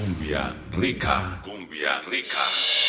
Cumbia rica. Cumbia rica.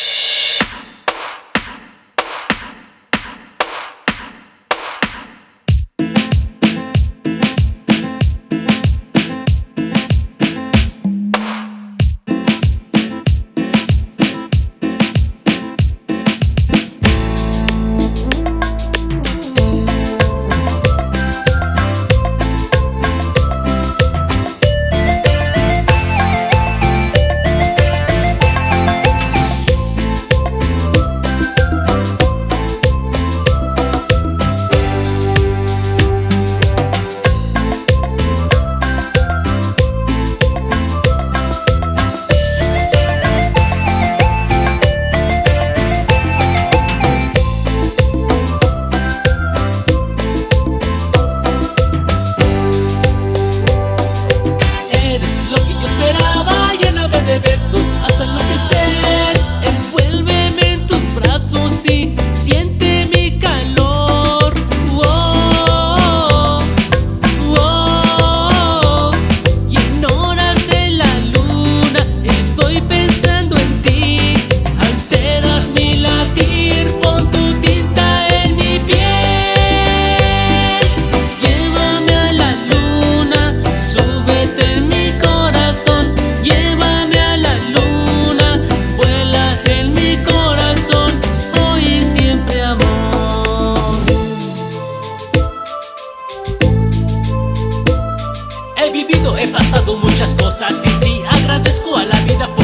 vivido, he pasado muchas cosas sin ti. Agradezco a la vida por